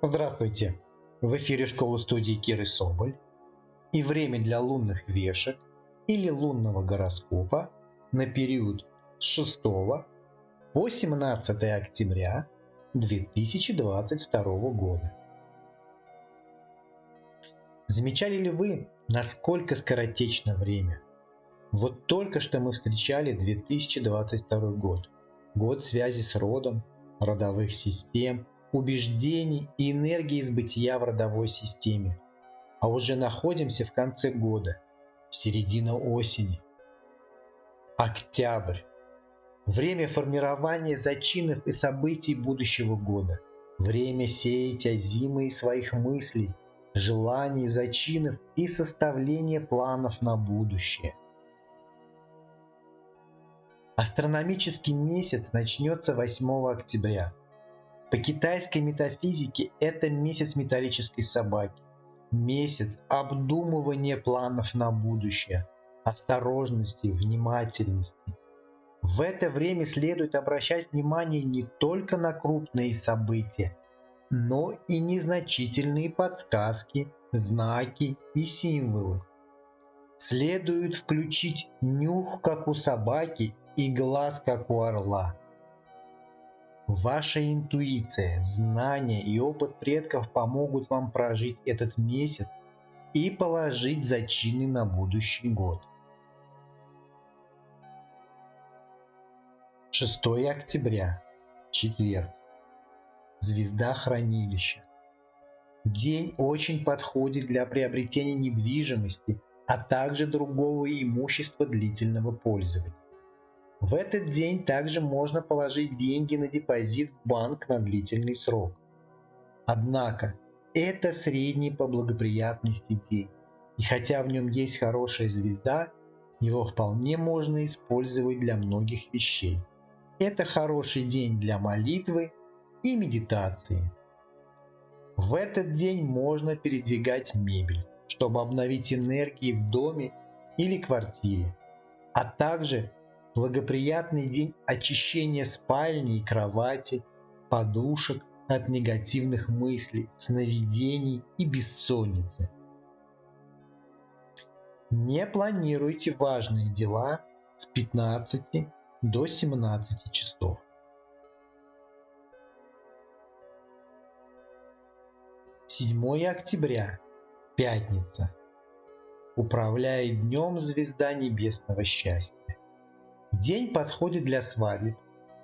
Здравствуйте! В эфире школы студии Киры Соболь и время для лунных вешек или лунного гороскопа на период с 6 по 17 октября 2022 года. Замечали ли вы, насколько скоротечно время? Вот только что мы встречали 2022 год, год связи с родом, родовых систем, убеждений и энергии из бытия в родовой системе. А уже находимся в конце года, середина осени. Октябрь. Время формирования зачинов и событий будущего года. Время сеять озимые своих мыслей, желаний, зачинов и составления планов на будущее. Астрономический месяц начнется 8 октября. По китайской метафизике это месяц металлической собаки. Месяц обдумывания планов на будущее, осторожности, внимательности. В это время следует обращать внимание не только на крупные события, но и незначительные подсказки, знаки и символы. Следует включить нюх, как у собаки, и глаз, как у орла. Ваша интуиция, знания и опыт предков помогут вам прожить этот месяц и положить зачины на будущий год. 6 октября, четверг. Звезда хранилища. День очень подходит для приобретения недвижимости, а также другого имущества длительного пользования. В этот день также можно положить деньги на депозит в банк на длительный срок. Однако, это средний по благоприятности день, и хотя в нем есть хорошая звезда, его вполне можно использовать для многих вещей. Это хороший день для молитвы и медитации. В этот день можно передвигать мебель, чтобы обновить энергии в доме или квартире, а также благоприятный день очищения спальни и кровати, подушек от негативных мыслей, сновидений и бессонницы. Не планируйте важные дела с 15 до 17 часов. Седьмое октября. Пятница. Управляет днем звезда небесного счастья. День подходит для свадеб,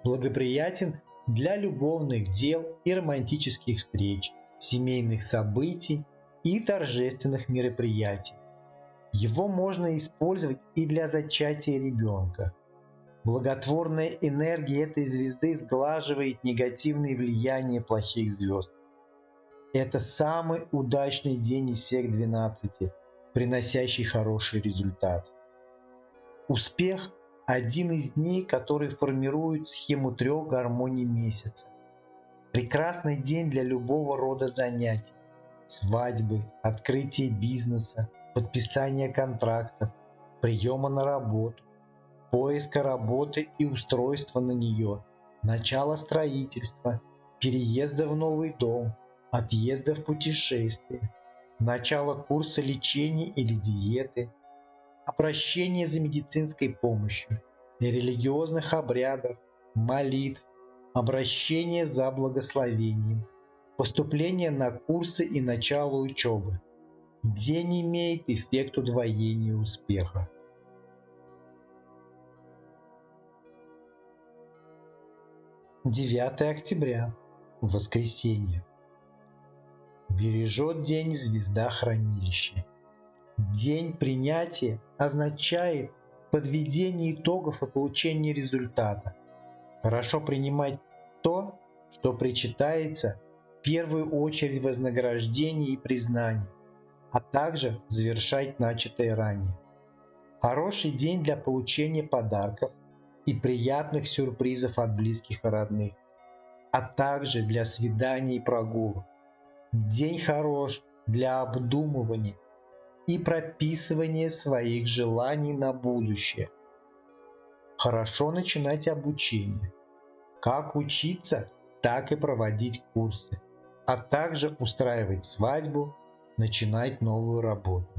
благоприятен для любовных дел и романтических встреч, семейных событий и торжественных мероприятий. Его можно использовать и для зачатия ребенка. Благотворная энергия этой звезды сглаживает негативные влияния плохих звезд. Это самый удачный день из всех 12, приносящий хороший результат. Успех один из дней, который формирует схему трех гармоний месяца. Прекрасный день для любого рода занятий. Свадьбы, открытие бизнеса, подписание контрактов, приема на работу, поиска работы и устройства на нее, начало строительства, переезда в новый дом, отъезда в путешествие, начало курса лечения или диеты – обращение за медицинской помощью, религиозных обрядов, молитв, обращение за благословением, поступление на курсы и начало учебы. День имеет эффект удвоения успеха. Девятое октября. Воскресенье. Бережет день звезда хранилища. День принятия означает подведение итогов и получение результата. Хорошо принимать то, что причитается в первую очередь вознаграждение и признание, а также завершать начатое ранее. Хороший день для получения подарков и приятных сюрпризов от близких и родных, а также для свиданий и прогулок. День хорош для обдумывания и прописывание своих желаний на будущее. Хорошо начинать обучение. Как учиться, так и проводить курсы. а также устраивать свадьбу, начинать новую работу.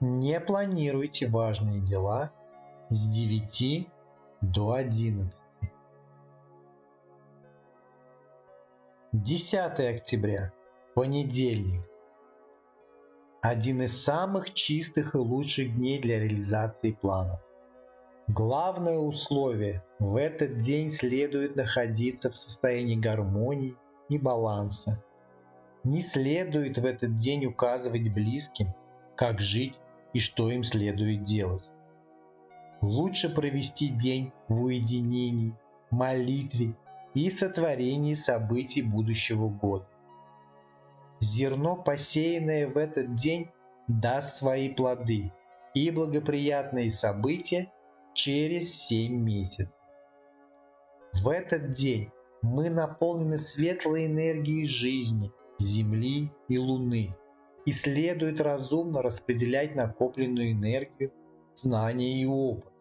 Не планируйте важные дела с 9 до 11. 10 октября, понедельник. Один из самых чистых и лучших дней для реализации планов. Главное условие – в этот день следует находиться в состоянии гармонии и баланса. Не следует в этот день указывать близким, как жить и что им следует делать. Лучше провести день в уединении, молитве и сотворении событий будущего года. Зерно, посеянное в этот день, даст свои плоды и благоприятные события через 7 месяцев. В этот день мы наполнены светлой энергией жизни, Земли и Луны – и следует разумно распределять накопленную энергию, знания и опыт.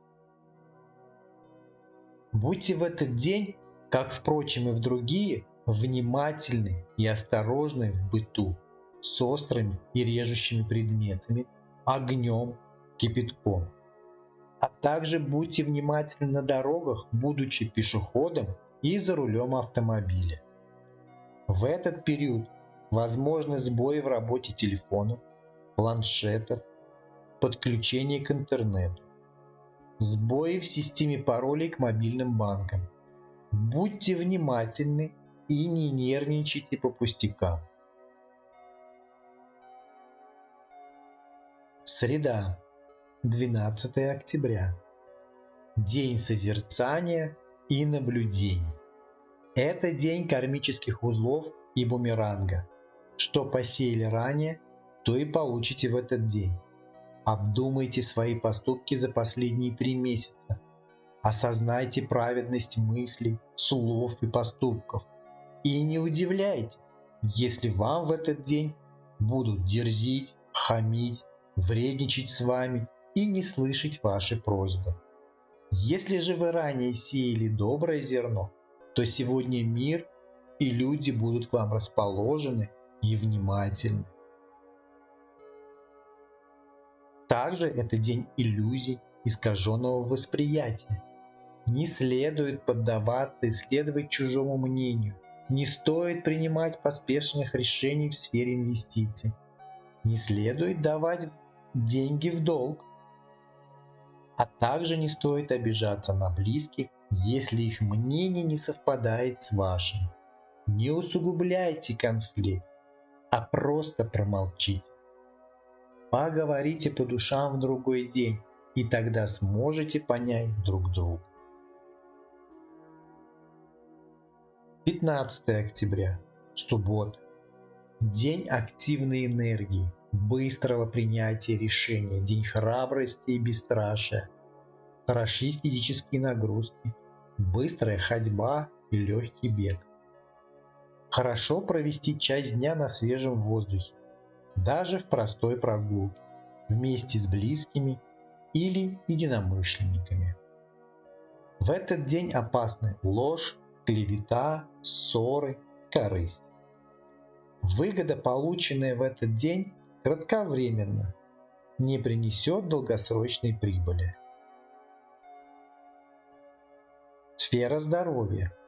Будьте в этот день, как впрочем и в другие, внимательны и осторожны в быту с острыми и режущими предметами, огнем, кипятком. А также будьте внимательны на дорогах, будучи пешеходом и за рулем автомобиля. В этот период возможны сбои в работе телефонов, планшетов, подключение к интернету, сбои в системе паролей к мобильным банкам. Будьте внимательны и не нервничайте по пустякам. Среда, 12 октября. День созерцания и наблюдений. Это день кармических узлов и бумеранга – что посеяли ранее, то и получите в этот день. Обдумайте свои поступки за последние три месяца. Осознайте праведность мыслей, слов и поступков. И не удивляйтесь, если вам в этот день будут дерзить, хамить, вредничать с вами и не слышать ваши просьбы. Если же вы ранее сеяли доброе зерно, то сегодня мир и люди будут к вам расположены и внимательны. Также это день иллюзий, искаженного восприятия. Не следует поддаваться и следовать чужому мнению. Не стоит принимать поспешных решений в сфере инвестиций. Не следует давать деньги в долг. А также не стоит обижаться на близких, если их мнение не совпадает с вашим. Не усугубляйте конфликт а просто промолчите. Поговорите по душам в другой день, и тогда сможете понять друг друга. 15 октября, суббота. День активной энергии, быстрого принятия решения, день храбрости и бесстрашия. Хороши физические нагрузки, быстрая ходьба и легкий бег. Хорошо провести часть дня на свежем воздухе, даже в простой прогулке, вместе с близкими или единомышленниками. В этот день опасны ложь, клевета, ссоры, корысть. Выгода, полученная в этот день, кратковременно, не принесет долгосрочной прибыли. Сфера здоровья –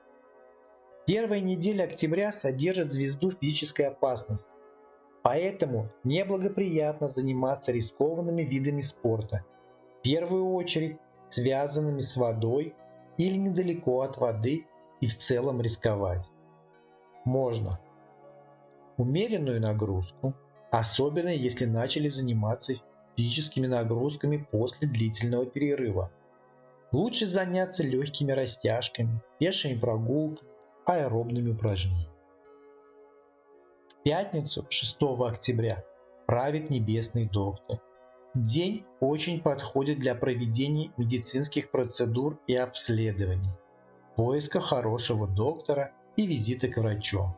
Первая неделя октября содержит звезду физической опасности, поэтому неблагоприятно заниматься рискованными видами спорта, в первую очередь связанными с водой или недалеко от воды и в целом рисковать. Можно умеренную нагрузку, особенно если начали заниматься физическими нагрузками после длительного перерыва. Лучше заняться легкими растяжками, пешими прогулками, аэробными упражнениями. В пятницу 6 октября правит небесный доктор. День очень подходит для проведения медицинских процедур и обследований, поиска хорошего доктора и визита к врачу.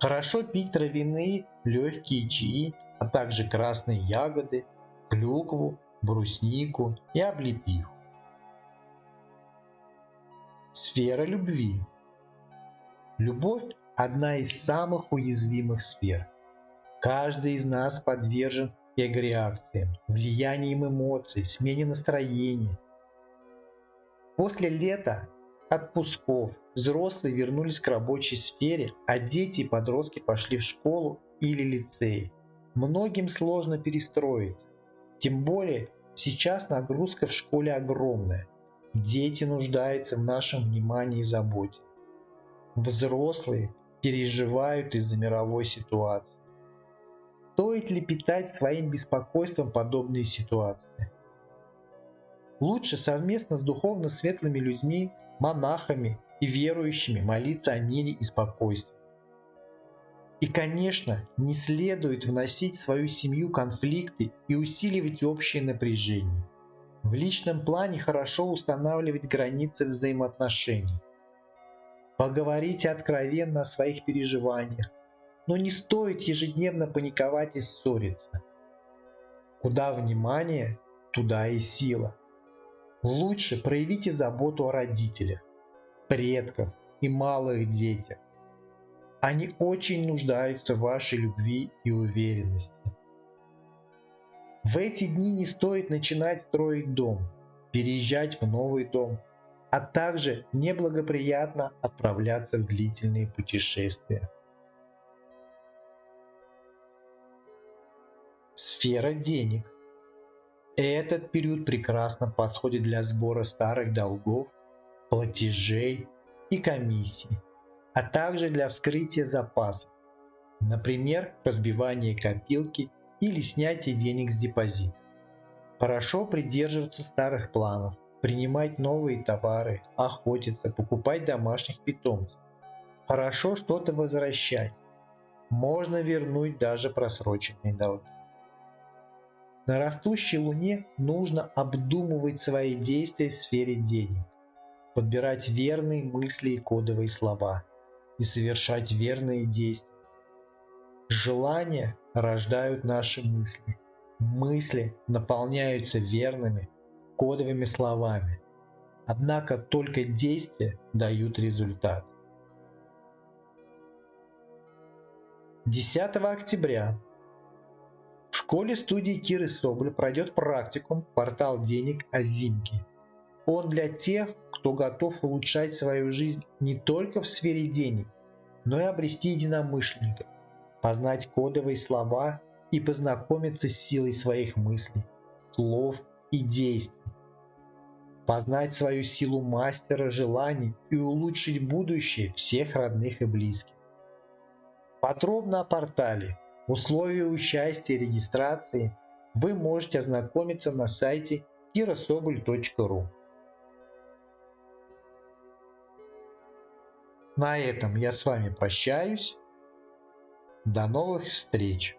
Хорошо пить травяные легкие чаи, а также красные ягоды, клюкву, бруснику и облепиху. Сфера любви Любовь – одна из самых уязвимых сфер. Каждый из нас подвержен эгреакциям, влиянием эмоций, смене настроения. После лета отпусков взрослые вернулись к рабочей сфере, а дети и подростки пошли в школу или лицей. Многим сложно перестроиться. Тем более сейчас нагрузка в школе огромная. Дети нуждаются в нашем внимании и заботе. Взрослые переживают из-за мировой ситуации. Стоит ли питать своим беспокойством подобные ситуации? Лучше совместно с духовно светлыми людьми, монахами и верующими молиться о мире и спокойствии. И, конечно, не следует вносить в свою семью конфликты и усиливать общее напряжение. В личном плане хорошо устанавливать границы взаимоотношений. Поговорите откровенно о своих переживаниях, но не стоит ежедневно паниковать и ссориться. Куда внимание, туда и сила. Лучше проявите заботу о родителях, предках и малых детях. Они очень нуждаются в вашей любви и уверенности. В эти дни не стоит начинать строить дом, переезжать в новый дом, а также неблагоприятно отправляться в длительные путешествия. Сфера денег. Этот период прекрасно подходит для сбора старых долгов, платежей и комиссий а также для вскрытия запасов, например, разбивание копилки или снятие денег с депозита. Хорошо придерживаться старых планов, принимать новые товары, охотиться, покупать домашних питомцев. Хорошо что-то возвращать. Можно вернуть даже просроченные долги. На растущей луне нужно обдумывать свои действия в сфере денег, подбирать верные мысли и кодовые слова – и совершать верные действия. Желания рождают наши мысли. Мысли наполняются верными, кодовыми словами. Однако только действия дают результат. 10 октября в школе студии Киры Соболь пройдет практикум «Портал денег Азимки». Он для тех, кто готов улучшать свою жизнь не только в сфере денег, но и обрести единомышленников, познать кодовые слова и познакомиться с силой своих мыслей, слов и действий. Познать свою силу мастера желаний и улучшить будущее всех родных и близких. Подробно о портале, условия участия и регистрации вы можете ознакомиться на сайте kirasobol.ru. На этом я с вами прощаюсь. До новых встреч!